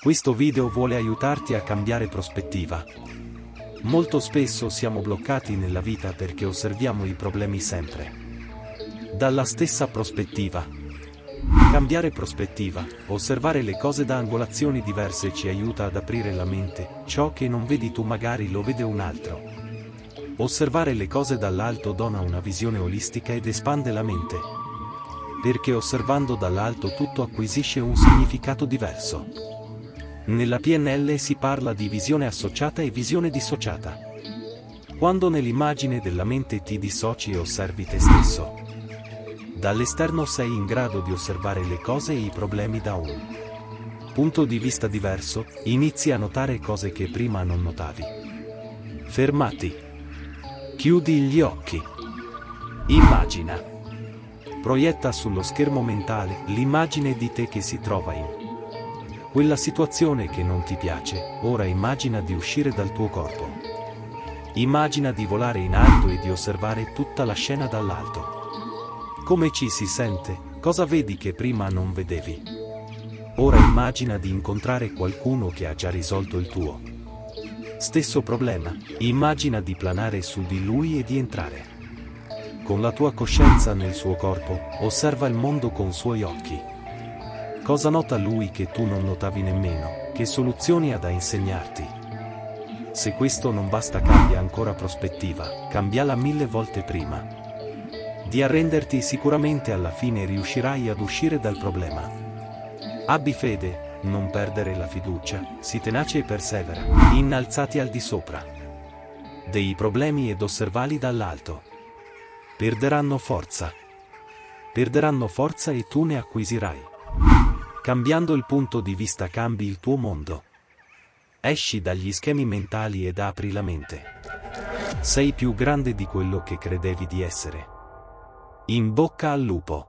Questo video vuole aiutarti a cambiare prospettiva. Molto spesso siamo bloccati nella vita perché osserviamo i problemi sempre. Dalla stessa prospettiva. Cambiare prospettiva, osservare le cose da angolazioni diverse ci aiuta ad aprire la mente, ciò che non vedi tu magari lo vede un altro. Osservare le cose dall'alto dona una visione olistica ed espande la mente. Perché osservando dall'alto tutto acquisisce un significato diverso. Nella PNL si parla di visione associata e visione dissociata. Quando nell'immagine della mente ti dissoci e osservi te stesso. Dall'esterno sei in grado di osservare le cose e i problemi da un punto di vista diverso, inizi a notare cose che prima non notavi. Fermati. Chiudi gli occhi. Immagina. Proietta sullo schermo mentale l'immagine di te che si trova in quella situazione che non ti piace, ora immagina di uscire dal tuo corpo. Immagina di volare in alto e di osservare tutta la scena dall'alto. Come ci si sente, cosa vedi che prima non vedevi? Ora immagina di incontrare qualcuno che ha già risolto il tuo. Stesso problema, immagina di planare su di lui e di entrare. Con la tua coscienza nel suo corpo, osserva il mondo con suoi occhi. Cosa nota lui che tu non notavi nemmeno? Che soluzioni ha da insegnarti? Se questo non basta cambia ancora prospettiva, cambiala mille volte prima. Di arrenderti sicuramente alla fine riuscirai ad uscire dal problema. Abbi fede, non perdere la fiducia, si tenace e persevera, innalzati al di sopra. Dei problemi ed osservali dall'alto. Perderanno forza. Perderanno forza e tu ne acquisirai. Cambiando il punto di vista cambi il tuo mondo. Esci dagli schemi mentali ed apri la mente. Sei più grande di quello che credevi di essere. In bocca al lupo.